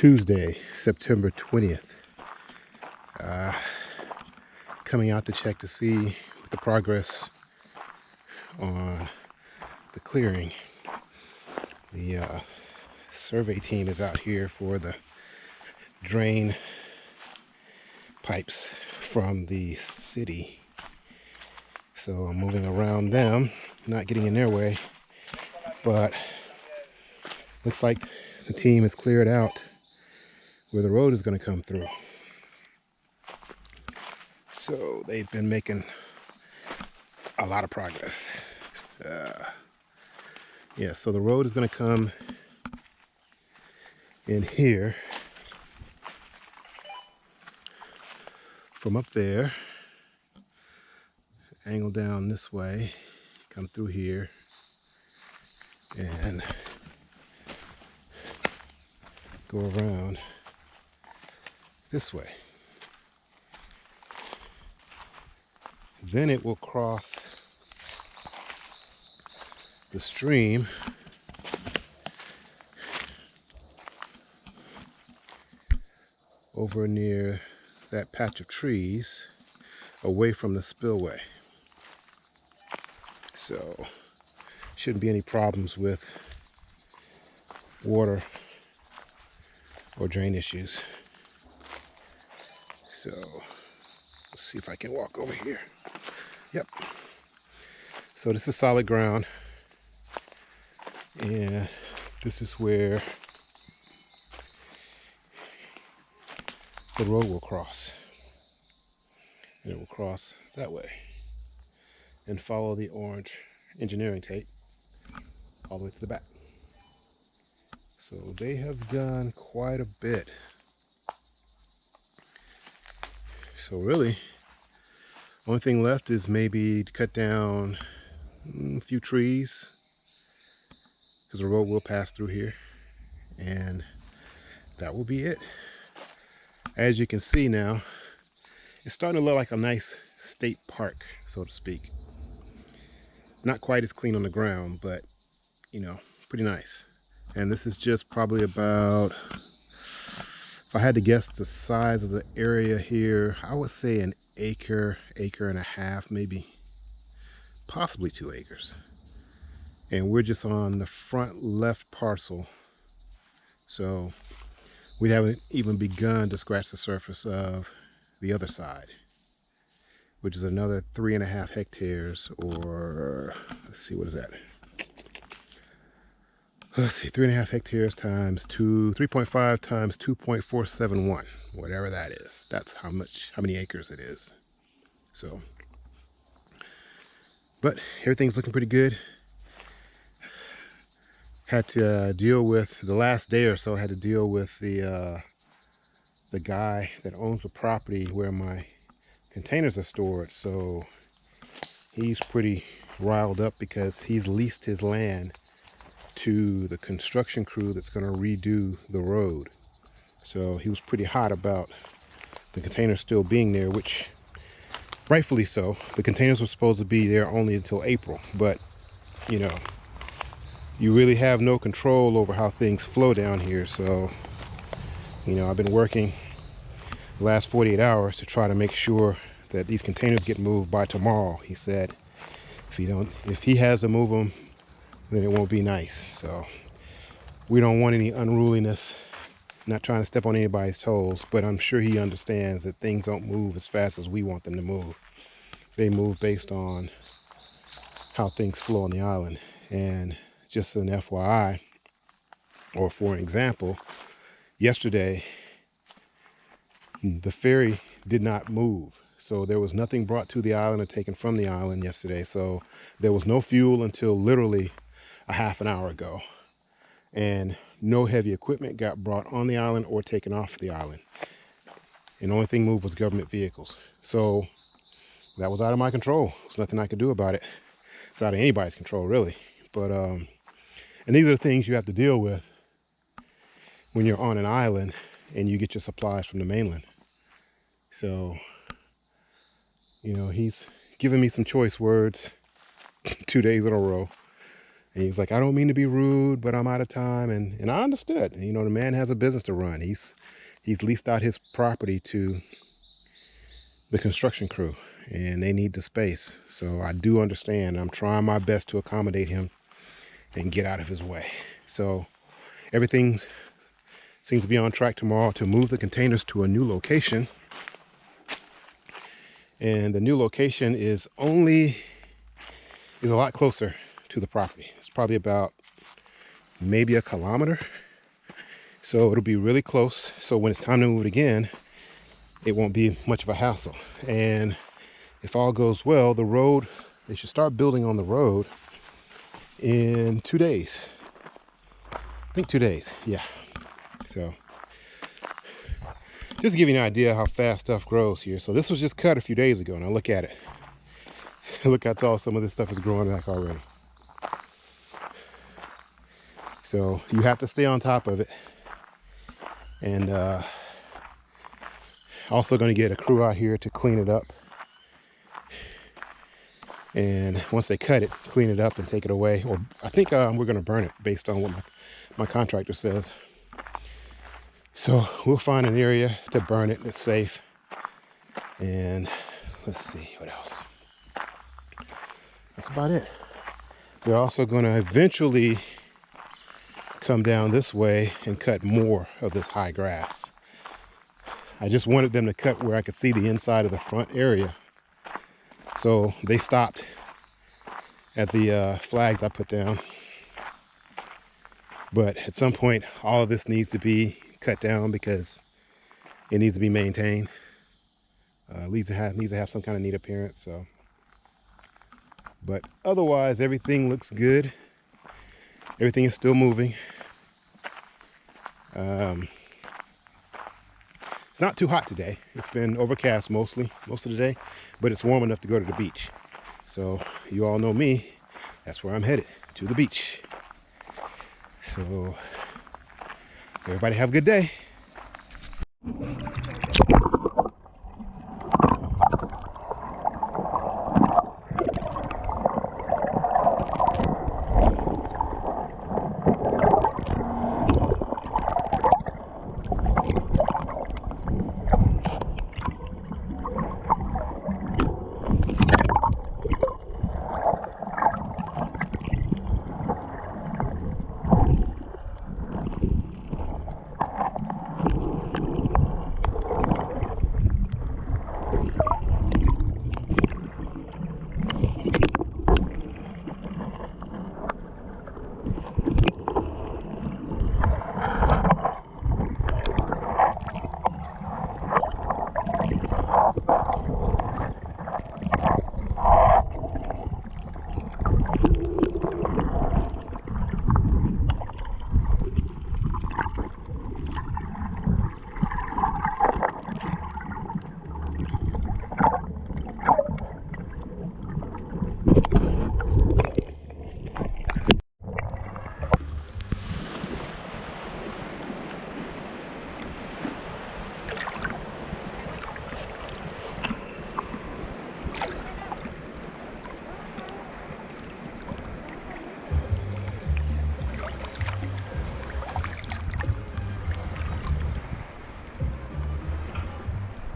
Tuesday, September 20th. Uh, coming out to check to see the progress on the clearing. The uh, survey team is out here for the drain pipes from the city. So I'm moving around them, not getting in their way, but looks like the team has cleared out where the road is going to come through. So they've been making a lot of progress. Uh, yeah, so the road is going to come in here from up there, angle down this way, come through here, and go around this way. Then it will cross the stream over near that patch of trees away from the spillway. So shouldn't be any problems with water or drain issues. So let's see if I can walk over here. Yep. So this is solid ground. And this is where the road will cross. And it will cross that way and follow the orange engineering tape all the way to the back. So they have done quite a bit. So really, only thing left is maybe to cut down mm, a few trees because the road will pass through here and that will be it. As you can see now, it's starting to look like a nice state park, so to speak. Not quite as clean on the ground, but you know, pretty nice and this is just probably about if I had to guess the size of the area here I would say an acre acre and a half maybe possibly two acres. And we're just on the front left parcel. So we haven't even begun to scratch the surface of the other side which is another three and a half hectares or let's see what is that let's see, three and a half hectares times two, 3.5 times 2.471, whatever that is. That's how much, how many acres it is. So, but everything's looking pretty good. Had to uh, deal with, the last day or so, I had to deal with the, uh, the guy that owns the property where my containers are stored. So he's pretty riled up because he's leased his land to the construction crew that's going to redo the road. So he was pretty hot about the containers still being there, which rightfully so. The containers were supposed to be there only until April, but you know, you really have no control over how things flow down here. So, you know, I've been working the last 48 hours to try to make sure that these containers get moved by tomorrow. He said, if he don't, if he has to move them then it won't be nice. So we don't want any unruliness, not trying to step on anybody's toes, but I'm sure he understands that things don't move as fast as we want them to move. They move based on how things flow on the island. And just an FYI, or for example, yesterday, the ferry did not move. So there was nothing brought to the island or taken from the island yesterday. So there was no fuel until literally a half an hour ago. And no heavy equipment got brought on the island or taken off the island. And the only thing moved was government vehicles. So that was out of my control. There's nothing I could do about it. It's out of anybody's control, really. But, um, and these are the things you have to deal with when you're on an island and you get your supplies from the mainland. So, you know, he's given me some choice words two days in a row And he's like, I don't mean to be rude, but I'm out of time. And, and I understood. You know, the man has a business to run. He's, he's leased out his property to the construction crew and they need the space. So I do understand. I'm trying my best to accommodate him and get out of his way. So everything seems to be on track tomorrow to move the containers to a new location. And the new location is only, is a lot closer to the property. It's probably about maybe a kilometer. So it'll be really close. So when it's time to move it again, it won't be much of a hassle. And if all goes well, the road, they should start building on the road in two days. I think two days, yeah. So just to give you an idea how fast stuff grows here. So this was just cut a few days ago. Now look at it. look how tall some of this stuff is growing back already. So you have to stay on top of it. And uh, also going to get a crew out here to clean it up. And once they cut it clean it up and take it away. Or i think um, we're going to burn it based on what my, my contractor says. So we'll find an area to burn it that's safe. And let's see what else? That's about it. We're also going to eventually come down this way and cut more of this high grass i just wanted them to cut where i could see the inside of the front area so they stopped at the uh, flags I put down. But at some point, all of this needs to be cut down because it needs to be maintained. Uh, needs to have needs to have some kind of neat appearance. So, but otherwise, everything looks good. Everything is still moving. Um, it's not too hot today. It's been overcast mostly, most of the day, but it's warm enough to go to the beach. So you all know me, that's where I'm headed, to the beach. So everybody have a good day.